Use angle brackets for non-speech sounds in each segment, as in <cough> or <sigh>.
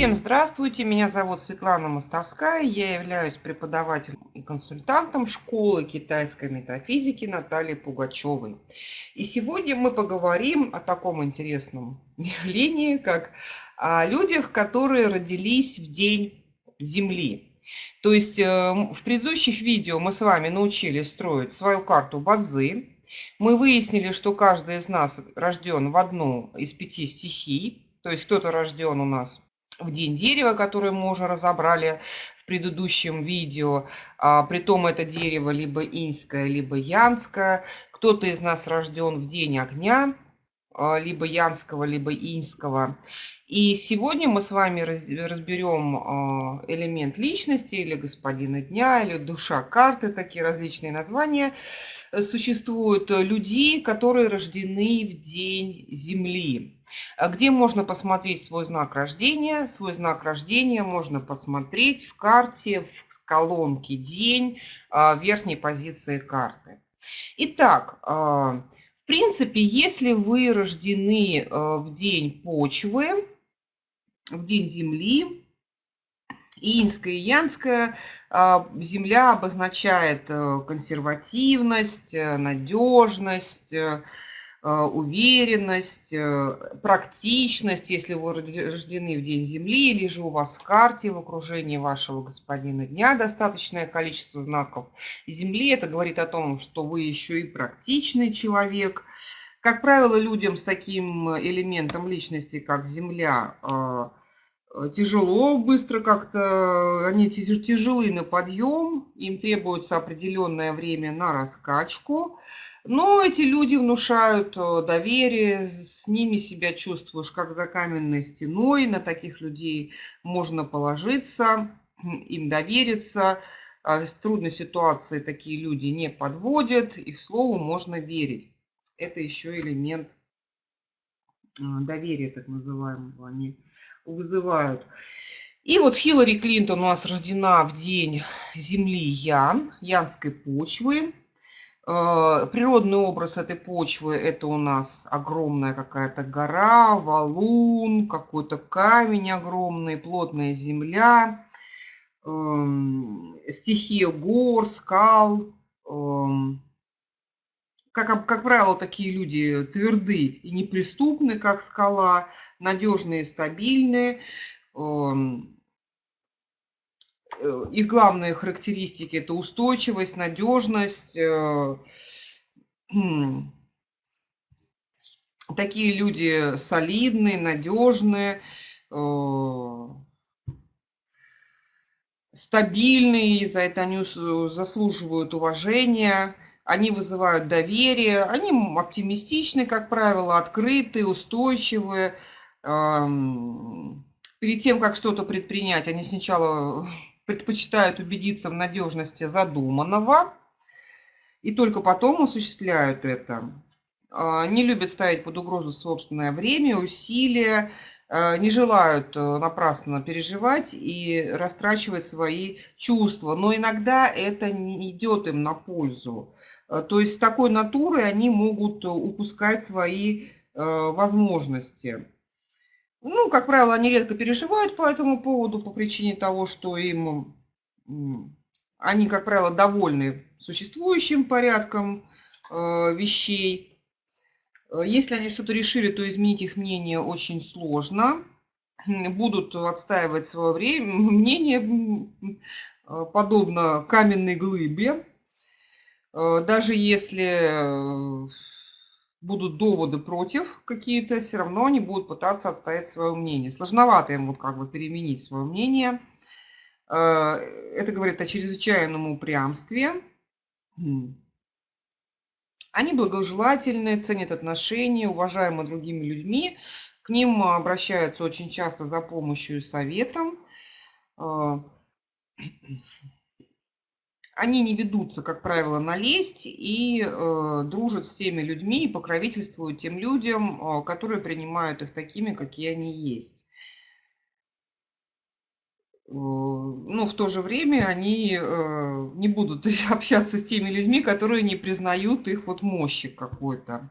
Всем здравствуйте, меня зовут Светлана Мостовская, я являюсь преподавателем и консультантом школы китайской метафизики Натальи Пугачевой. И сегодня мы поговорим о таком интересном <laughs> явлении, как о людях, которые родились в день Земли. То есть э, в предыдущих видео мы с вами научились строить свою карту Бадзи. Мы выяснили, что каждый из нас рожден в одну из пяти стихий. То есть кто-то рожден у нас в день дерева, который мы уже разобрали в предыдущем видео. А, притом это дерево либо иньское, либо янское. Кто-то из нас рожден в день огня, а, либо янского, либо иньского. И сегодня мы с вами разберем а, элемент личности или господина дня, или душа карты, такие различные названия существуют, людей, которые рождены в день Земли. Где можно посмотреть свой знак рождения? Свой знак рождения можно посмотреть в карте, в колонке «День», в верхней позиции карты. Итак, в принципе, если вы рождены в день почвы, в день Земли. Инская и Янская а, земля обозначает э, консервативность, э, надежность, э, уверенность, практичность, если вы рождены в День Земли, или же у вас в карте в окружении вашего господина дня достаточное количество знаков Земли, это говорит о том, что вы еще и практичный человек. Как правило, людям с таким элементом личности, как Земля, тяжело быстро как-то, они тяжелы на подъем, им требуется определенное время на раскачку. Но эти люди внушают э, доверие, с ними себя чувствуешь как за каменной стеной, на таких людей можно положиться, <clears throat> им довериться. А в трудной ситуации такие люди не подводят, их слову можно верить. Это еще элемент э, доверия, так называемого. Они вызывают. И вот Хиллари Клинтон у нас рождена в день Земли Ян, Янской почвы. Э, природный образ этой почвы – это у нас огромная какая-то гора, валун, какой-то камень огромный, плотная земля, эм, стихия гор, скал. Как, как правило, такие люди тверды и неприступны, как скала – надежные, стабильные. Эм, э, их главные характеристики – это устойчивость, надежность. Э, хм, такие люди солидные, надежные, э, стабильные, за это они заслуживают уважения, они вызывают доверие, они оптимистичны, как правило, открытые, устойчивые, перед тем, как что-то предпринять, они сначала <laughs> предпочитают убедиться в надежности задуманного и только потом осуществляют это. А, не любят ставить под угрозу собственное время, усилия, не желают э, напрасно переживать и растрачивать свои чувства. Но иногда это не идет им на пользу. А, то есть с такой натурой они могут упускать свои э, возможности. Ну, как правило, они редко переживают по этому поводу, по причине того, что им, они, как правило, довольны существующим порядком э, вещей. Э, если они что-то решили, то изменить их мнение очень сложно. Будут отстаивать свое время, мнение, э, подобно каменной глыбе. Даже если будут доводы против какие-то, все равно они будут пытаться отстоять свое мнение. Сложновато им вот как бы переменить свое мнение. Э, это говорит о чрезвычайном упрямстве. Они благожелательные, ценят отношения, уважаемы другими людьми. К ним обращаются очень часто за помощью и советом. Э, <clears throat> они не ведутся, как правило, на лесть и э, дружат с теми людьми и покровительствуют тем людям, э, которые принимают их такими, какие они есть. Э, но в то же время они э, не будут <laughs> общаться с теми людьми, которые не признают их вот мощи какой-то.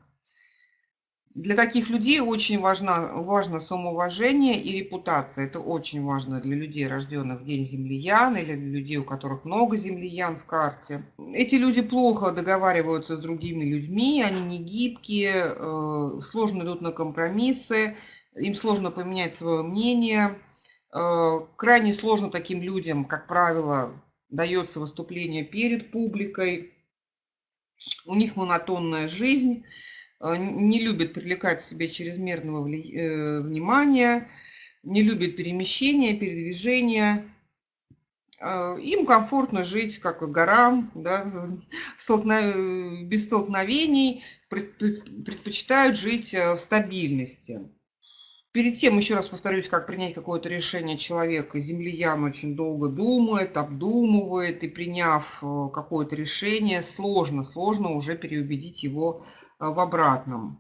Для таких людей очень важно, важно самоуважение и репутация. Это очень важно для людей, рожденных в день землиян, или для людей, у которых много землиян в карте. Эти люди плохо договариваются с другими людьми, они не гибкие, э, сложно идут на компромиссы, им сложно поменять свое мнение. Э, крайне сложно таким людям, как правило, дается выступление перед публикой. У них монотонная жизнь Э, не любит привлекать к себе чрезмерного э, внимания, не любит перемещения, передвижения. Им комфортно жить как в горам, да, <laughs> без столкновений, предпочитают жить в стабильности. Перед тем, еще раз повторюсь, как принять какое-то решение человека, землиян очень долго думает, обдумывает, и приняв какое-то решение, сложно, сложно уже переубедить его а, в обратном.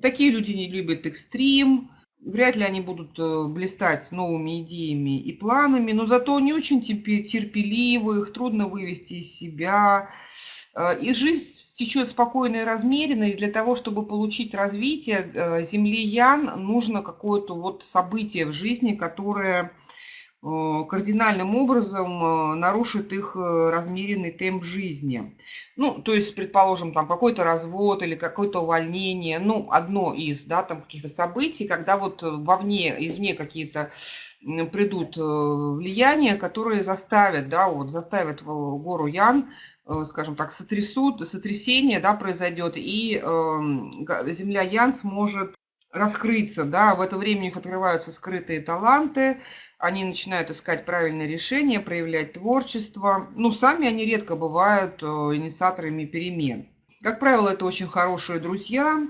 Такие люди не любят экстрим, вряд ли они будут э, блистать новыми идеями и планами, но зато они очень терпеливы, их трудно вывести из себя. И жизнь течет спокойно и размеренно, и для того, чтобы получить развитие, э, землиян нужно какое-то вот событие в жизни, которое кардинальным образом э, нарушит их э, размеренный темп жизни. Ну, то есть, предположим, там какой-то развод или какое-то увольнение, ну, одно из, да, там каких-то событий, когда вот вовне, извне какие-то придут влияния, которые заставят, да, вот заставят гору Ян, скажем так, сотрясут, сотрясение, да, произойдет, и э, земля Ян сможет раскрыться, да, в это время у них открываются скрытые таланты, они начинают искать правильные решения, проявлять творчество. Ну, сами они редко бывают э, инициаторами перемен. Как правило, это очень хорошие друзья,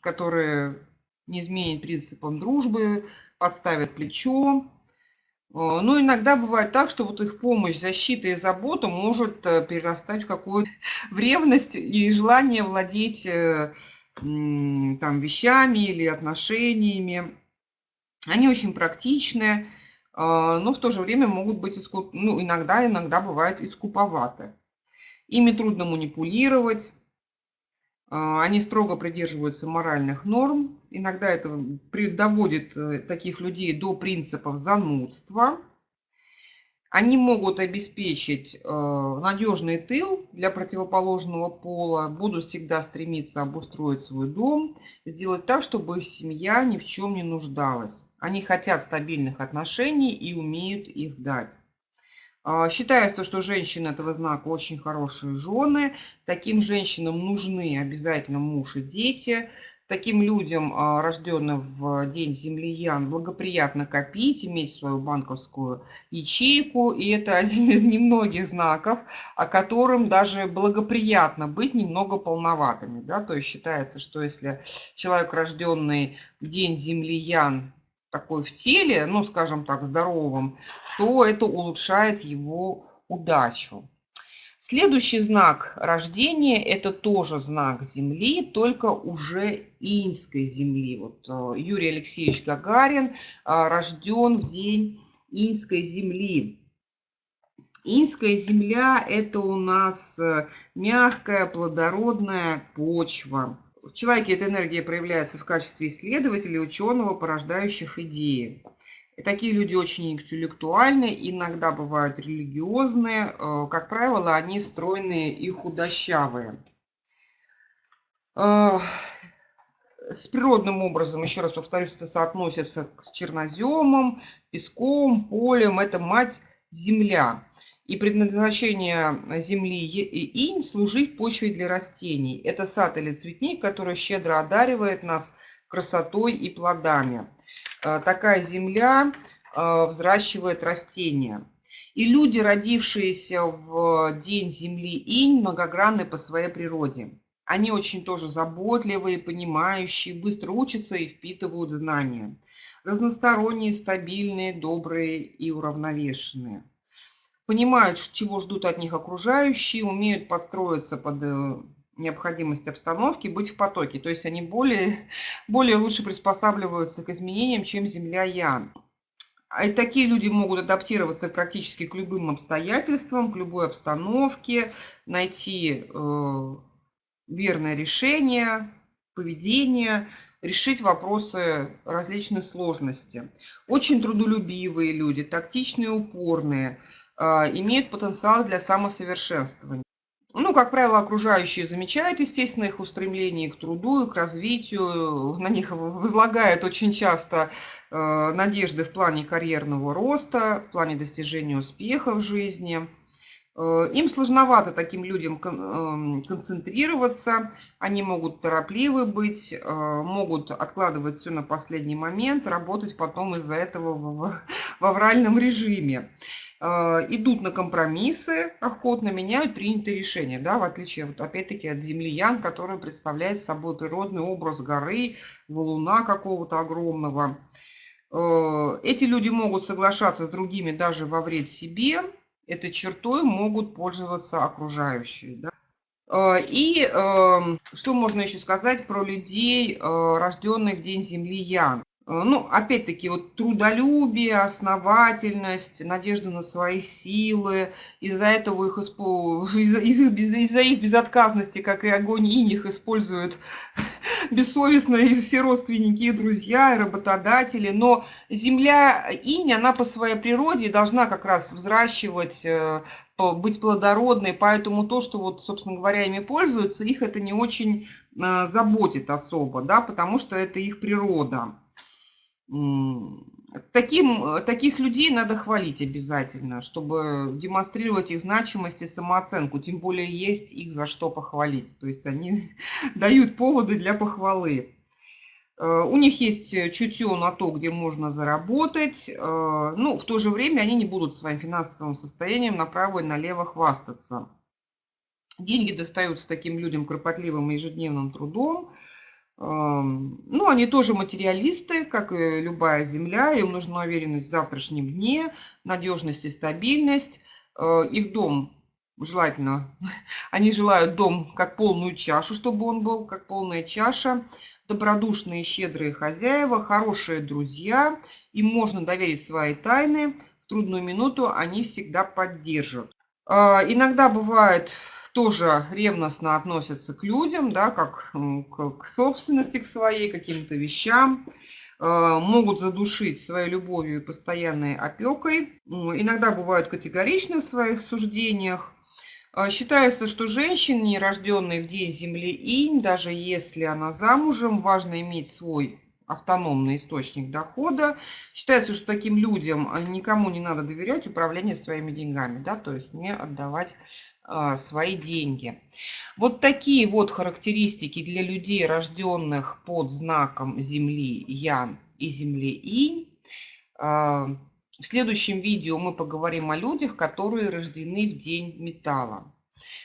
которые не изменят принципам дружбы, подставят плечо. Э, но иногда бывает так, что вот их помощь, защита и забота может э, перерастать в какую-то <laughs> в ревность и желание владеть там, вещами или отношениями. Они очень практичные, а, но в то же время могут быть, ну, иногда, иногда бывают и скуповаты. Ими трудно манипулировать, а, они строго придерживаются моральных норм. Иногда это доводит э, таких людей до принципов занудства – они могут обеспечить э, надежный тыл для противоположного пола, будут всегда стремиться обустроить свой дом, сделать так, чтобы их семья ни в чем не нуждалась. Они хотят стабильных отношений и умеют их дать. Э, считается, что женщины этого знака очень хорошие жены. Таким женщинам нужны обязательно муж и дети. Таким людям, а, рожденным в день землиян, благоприятно копить, иметь свою банковскую ячейку. И это <laughs> один из немногих знаков, о котором даже благоприятно быть немного полноватыми. Да? То есть считается, что если человек, рожденный в день землиян, такой в теле, ну, скажем так, здоровым, то это улучшает его удачу. Следующий знак рождения – это тоже знак Земли, только уже иньской Земли. Вот э, Юрий Алексеевич Гагарин э, рожден в день иньской Земли. Инская земля – это у нас э, мягкая, плодородная почва. В человеке эта энергия проявляется в качестве исследователя, ученого, порождающих идеи. Такие люди очень интеллектуальные, иногда бывают религиозные. Э, как правило, они стройные и худощавые. Э, с природным образом, еще раз повторюсь, это соотносится с черноземом, песком, полем. Это мать-земля. И предназначение земли и инь – служить почвой для растений. Это сад или цветник, который щедро одаривает нас красотой и плодами. Э, такая земля э, взращивает растения. И люди, родившиеся в день Земли Инь, многогранны по своей природе. Они очень тоже заботливые, понимающие, быстро учатся и впитывают знания. Разносторонние, стабильные, добрые и уравновешенные. Понимают, чего ждут от них окружающие, умеют подстроиться под э, необходимость обстановки быть в потоке. То есть они более, <laughs> более лучше приспосабливаются к изменениям, чем Земля Ян. И такие люди могут адаптироваться практически к любым обстоятельствам, к любой обстановке, найти э, верное решение, поведения, решить вопросы различной сложности. Очень трудолюбивые люди, тактичные, упорные, а, имеют потенциал для самосовершенствования. Ну, как правило, окружающие замечают, естественно, их устремление к труду к развитию. На них возлагают очень часто э, надежды в плане карьерного роста, в плане достижения успеха в жизни. Э, им сложновато таким людям эм, концентрироваться, они могут торопливы быть, э, могут откладывать все на последний момент, работать потом из-за этого в, в авральном режиме. Э, идут на компромиссы, охотно меняют принятые решения, да, в отличие, вот, опять-таки, от землиян, который представляет собой природный образ горы, валуна какого-то огромного. Эти люди могут соглашаться с другими даже во вред себе, этой чертой могут пользоваться окружающие. Да? Э, и эм, что можно еще сказать про людей, э, рожденных в День Земли Ян? Э, ну, опять-таки, вот трудолюбие, основательность, надежда на свои силы, из-за этого их, <laughs> из-за из их безотказности, как и огонь инь, их используют бессовестно и все родственники, и друзья, и работодатели. Но земля инь, она по своей природе должна как раз взращивать, э, быть плодородной, поэтому то, что вот, собственно говоря, ими пользуются, их это не очень э, заботит особо, да, потому что это их природа. Таким, таких людей надо хвалить обязательно, чтобы демонстрировать их значимость и самооценку. Тем более есть их за что похвалить. То есть они <laughs> дают поводы для похвалы. Э, у них есть чутье на то, где можно заработать. Э, ну, в то же время они не будут своим финансовым состоянием направо и налево хвастаться. Деньги достаются таким людям кропотливым ежедневным трудом. Ну, они тоже материалисты, как и любая земля. Им нужна уверенность в завтрашнем дне, надежность и стабильность. Э, их дом желательно, <laughs> они желают дом как полную чашу, чтобы он был как полная чаша. Добродушные, щедрые хозяева, хорошие друзья. Им можно доверить свои тайны. В трудную минуту они всегда поддержат. А, иногда бывает тоже ревностно относятся к людям, да, как к, собственности к своей, каким-то вещам, э, могут задушить своей любовью и постоянной опекой. Иногда бывают категоричны в своих суждениях. Э, считается, что женщине, рожденной в день Земли Инь, даже если она замужем, важно иметь свой автономный источник дохода. Считается, что таким людям э, никому не надо доверять управление своими деньгами, да, то есть не отдавать а, свои деньги. Вот такие вот характеристики для людей, рожденных под знаком Земли Ян и Земли Инь. А, в следующем видео мы поговорим о людях, которые рождены в день металла.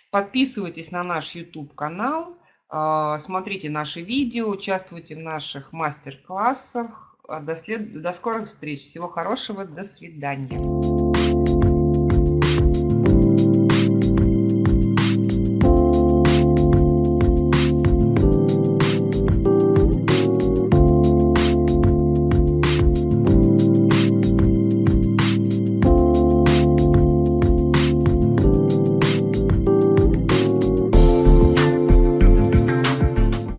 Подписывайтесь на наш YouTube канал. А, смотрите наши видео, участвуйте в наших мастер-классах. До, след... до скорых встреч. Всего хорошего. До свидания.